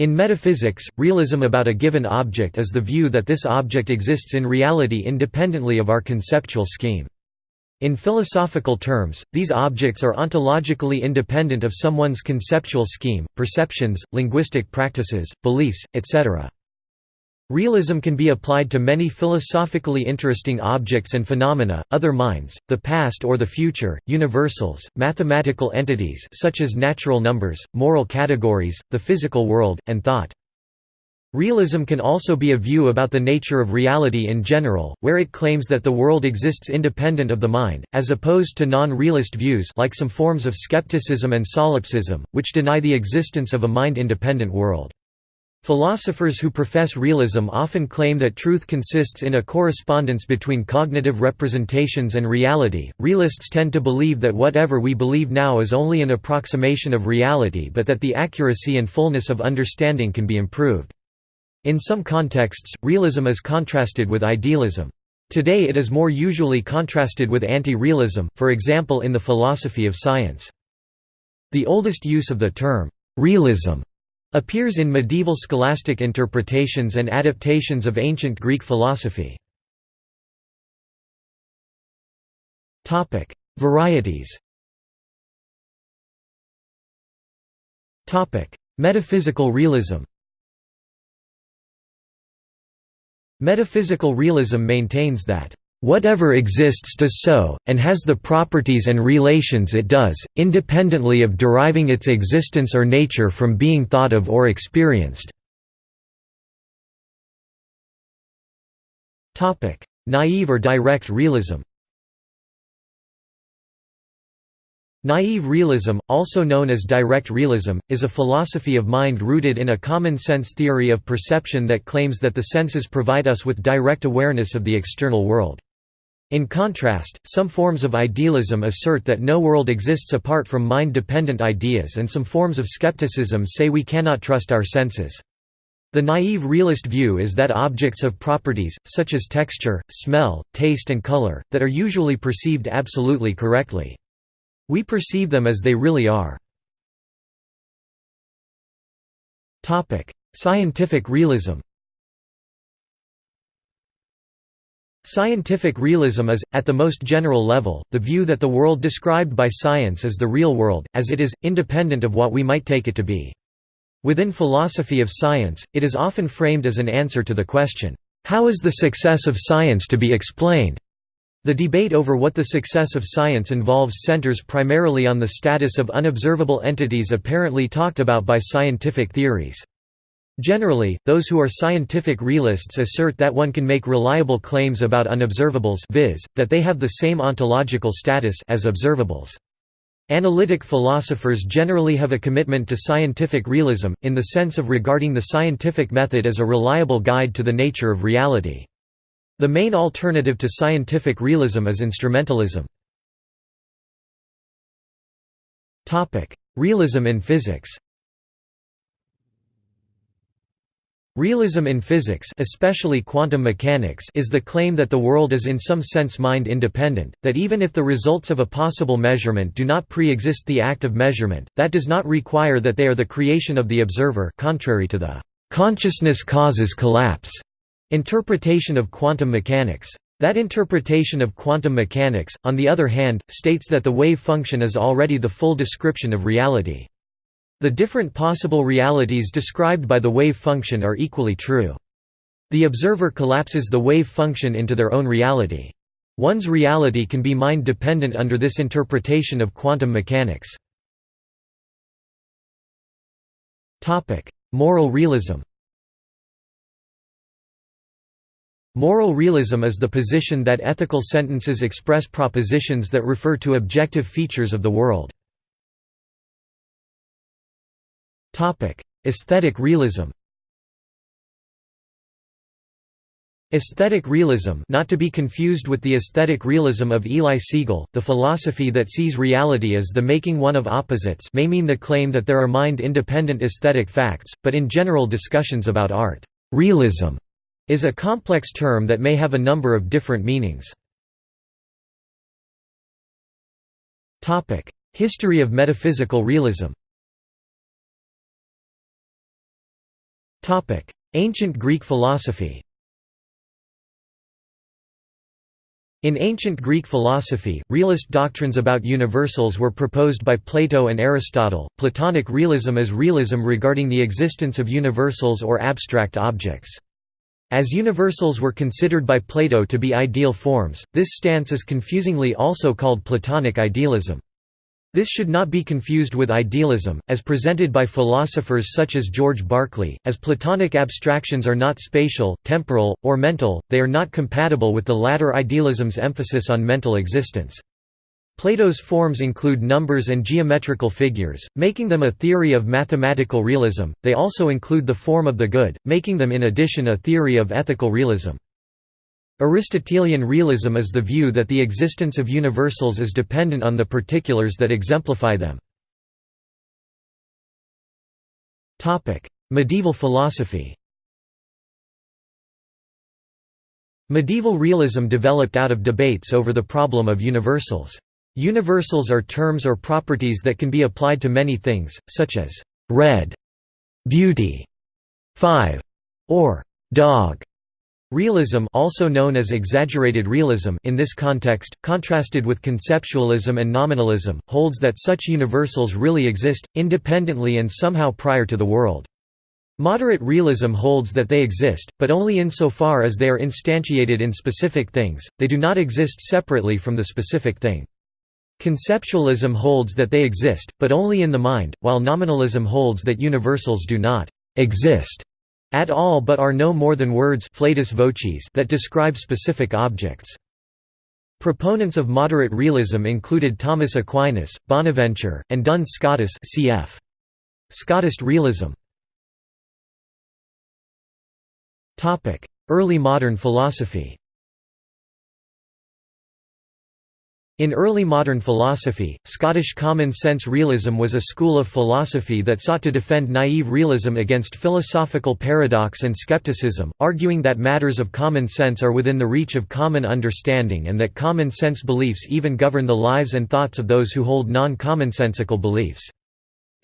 In metaphysics, realism about a given object is the view that this object exists in reality independently of our conceptual scheme. In philosophical terms, these objects are ontologically independent of someone's conceptual scheme, perceptions, linguistic practices, beliefs, etc. Realism can be applied to many philosophically interesting objects and phenomena, other minds, the past or the future, universals, mathematical entities such as natural numbers, moral categories, the physical world, and thought. Realism can also be a view about the nature of reality in general, where it claims that the world exists independent of the mind, as opposed to non-realist views like some forms of skepticism and solipsism, which deny the existence of a mind-independent world. Philosophers who profess realism often claim that truth consists in a correspondence between cognitive representations and reality. Realists tend to believe that whatever we believe now is only an approximation of reality but that the accuracy and fullness of understanding can be improved. In some contexts, realism is contrasted with idealism. Today it is more usually contrasted with anti-realism, for example in the philosophy of science. The oldest use of the term, realism appears in medieval scholastic interpretations and adaptations of ancient Greek philosophy. Varieties Metaphysical realism Metaphysical realism maintains that Whatever exists does so, and has the properties and relations it does, independently of deriving its existence or nature from being thought of or experienced. Naive or direct realism Naive realism, also known as direct realism, is a philosophy of mind rooted in a common-sense theory of perception that claims that the senses provide us with direct awareness of the external world. In contrast, some forms of idealism assert that no world exists apart from mind-dependent ideas and some forms of skepticism say we cannot trust our senses. The naive realist view is that objects have properties, such as texture, smell, taste and color, that are usually perceived absolutely correctly. We perceive them as they really are. Scientific realism Scientific realism is, at the most general level, the view that the world described by science is the real world, as it is, independent of what we might take it to be. Within philosophy of science, it is often framed as an answer to the question, "'How is the success of science to be explained?' The debate over what the success of science involves centers primarily on the status of unobservable entities apparently talked about by scientific theories. Generally, those who are scientific realists assert that one can make reliable claims about unobservables viz., that they have the same ontological status as observables. Analytic philosophers generally have a commitment to scientific realism, in the sense of regarding the scientific method as a reliable guide to the nature of reality. The main alternative to scientific realism is instrumentalism. Realism in physics Realism in physics especially quantum mechanics is the claim that the world is in some sense mind-independent, that even if the results of a possible measurement do not pre-exist the act of measurement, that does not require that they are the creation of the observer contrary to the «consciousness causes collapse» interpretation of quantum mechanics. That interpretation of quantum mechanics, on the other hand, states that the wave function is already the full description of reality. The different possible realities described by the wave function are equally true. The observer collapses the wave function into their own reality. One's reality can be mind-dependent under this interpretation of quantum mechanics. Moral realism Moral realism is the position that ethical sentences express propositions that refer to objective features of the world. Aesthetic realism. Aesthetic realism not to be confused with the aesthetic realism of Eli Siegel, the philosophy that sees reality as the making one of opposites may mean the claim that there are mind-independent aesthetic facts, but in general discussions about art, realism is a complex term that may have a number of different meanings. History of metaphysical realism Ancient Greek philosophy In ancient Greek philosophy, realist doctrines about universals were proposed by Plato and Aristotle. Platonic realism is realism regarding the existence of universals or abstract objects. As universals were considered by Plato to be ideal forms, this stance is confusingly also called Platonic idealism. This should not be confused with idealism, as presented by philosophers such as George Berkeley, as Platonic abstractions are not spatial, temporal, or mental, they are not compatible with the latter idealism's emphasis on mental existence. Plato's forms include numbers and geometrical figures, making them a theory of mathematical realism, they also include the form of the good, making them in addition a theory of ethical realism. Aristotelian realism is the view that the existence of universals is dependent on the particulars that exemplify them. Medieval philosophy Medieval realism developed out of debates over the problem of universals. Universals are terms or properties that can be applied to many things, such as red, beauty, five, or dog. Realism also known as exaggerated realism in this context, contrasted with conceptualism and nominalism, holds that such universals really exist, independently and somehow prior to the world. Moderate realism holds that they exist, but only insofar as they are instantiated in specific things, they do not exist separately from the specific thing. Conceptualism holds that they exist, but only in the mind, while nominalism holds that universals do not exist at all but are no more than words that describe specific objects. Proponents of moderate realism included Thomas Aquinas, Bonaventure, and Duns Scotus cf. Scotus realism. Early modern philosophy In early modern philosophy, Scottish common sense realism was a school of philosophy that sought to defend naive realism against philosophical paradox and skepticism, arguing that matters of common sense are within the reach of common understanding and that common sense beliefs even govern the lives and thoughts of those who hold non-commonsensical beliefs.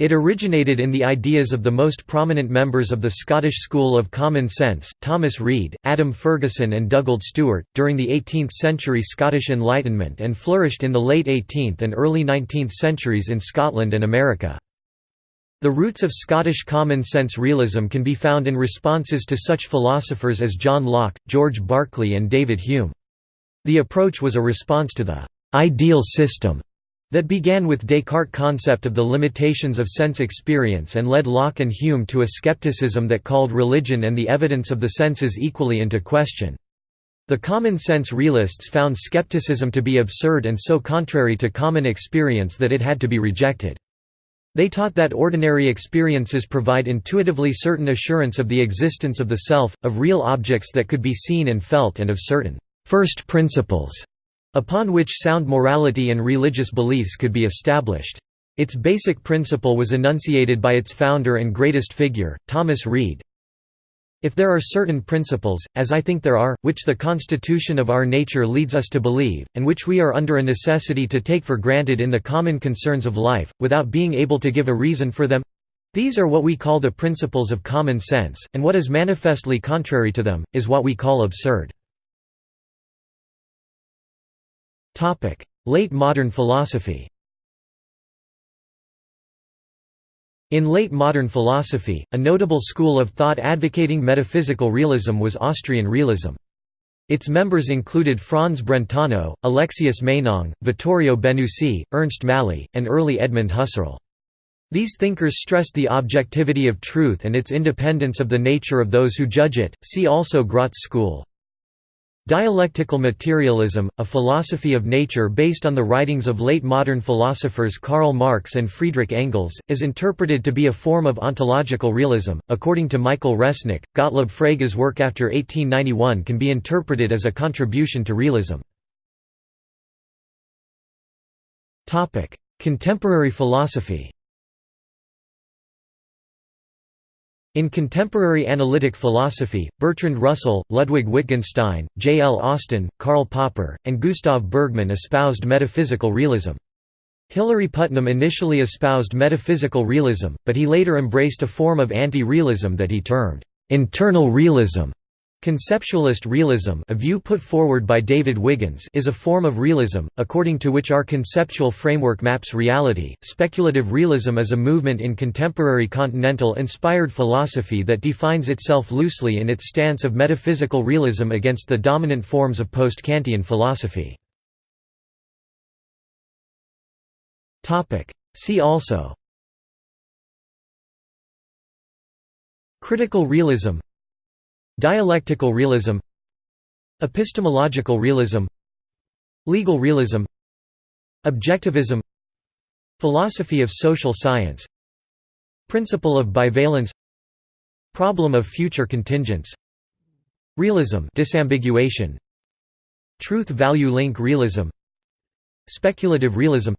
It originated in the ideas of the most prominent members of the Scottish School of Common Sense, Thomas Reid, Adam Ferguson and Dugald Stewart, during the 18th-century Scottish Enlightenment and flourished in the late 18th and early 19th centuries in Scotland and America. The roots of Scottish common sense realism can be found in responses to such philosophers as John Locke, George Berkeley and David Hume. The approach was a response to the «ideal system» that began with Descartes' concept of the limitations of sense experience and led Locke and Hume to a skepticism that called religion and the evidence of the senses equally into question. The common sense realists found skepticism to be absurd and so contrary to common experience that it had to be rejected. They taught that ordinary experiences provide intuitively certain assurance of the existence of the self, of real objects that could be seen and felt and of certain first principles upon which sound morality and religious beliefs could be established. Its basic principle was enunciated by its founder and greatest figure, Thomas Reid. If there are certain principles, as I think there are, which the constitution of our nature leads us to believe, and which we are under a necessity to take for granted in the common concerns of life, without being able to give a reason for them, these are what we call the principles of common sense, and what is manifestly contrary to them, is what we call absurd. Late modern philosophy In late modern philosophy, a notable school of thought advocating metaphysical realism was Austrian realism. Its members included Franz Brentano, Alexius Meinong, Vittorio Benussi, Ernst Mally, and early Edmund Husserl. These thinkers stressed the objectivity of truth and its independence of the nature of those who judge it, see also Graz school. Dialectical materialism, a philosophy of nature based on the writings of late modern philosophers Karl Marx and Friedrich Engels, is interpreted to be a form of ontological realism. According to Michael Resnik, Gottlob Frege's work after 1891 can be interpreted as a contribution to realism. Contemporary philosophy In contemporary analytic philosophy, Bertrand Russell, Ludwig Wittgenstein, J. L. Austin, Karl Popper, and Gustav Bergmann espoused metaphysical realism. Hilary Putnam initially espoused metaphysical realism, but he later embraced a form of anti-realism that he termed internal realism Conceptualist realism a view put forward by David Wiggins is a form of realism, according to which our conceptual framework maps reality. Speculative realism is a movement in contemporary continental-inspired philosophy that defines itself loosely in its stance of metaphysical realism against the dominant forms of post-Kantian philosophy. See also Critical realism Dialectical realism Epistemological realism Legal realism Objectivism Philosophy of social science Principle of bivalence Problem of future contingents Realism disambiguation Truth-value link realism Speculative realism.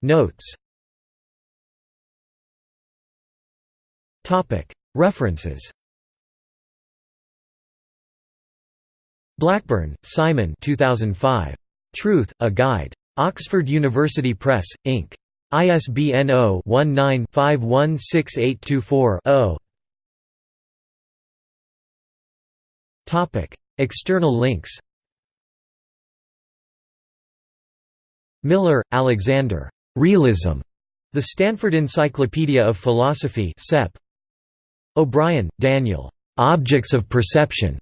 Notes References Blackburn, Simon 2005. Truth, A Guide. Oxford University Press, Inc. ISBN 0-19-516824-0 External links Miller, Alexander. Realism. The Stanford Encyclopedia of Philosophy Sep. O'Brien, Daniel. Objects of Perception.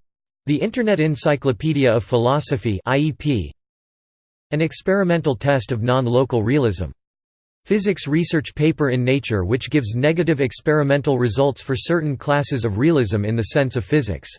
The Internet Encyclopedia of Philosophy IEP. An experimental test of non-local realism. Physics research paper in Nature which gives negative experimental results for certain classes of realism in the sense of physics.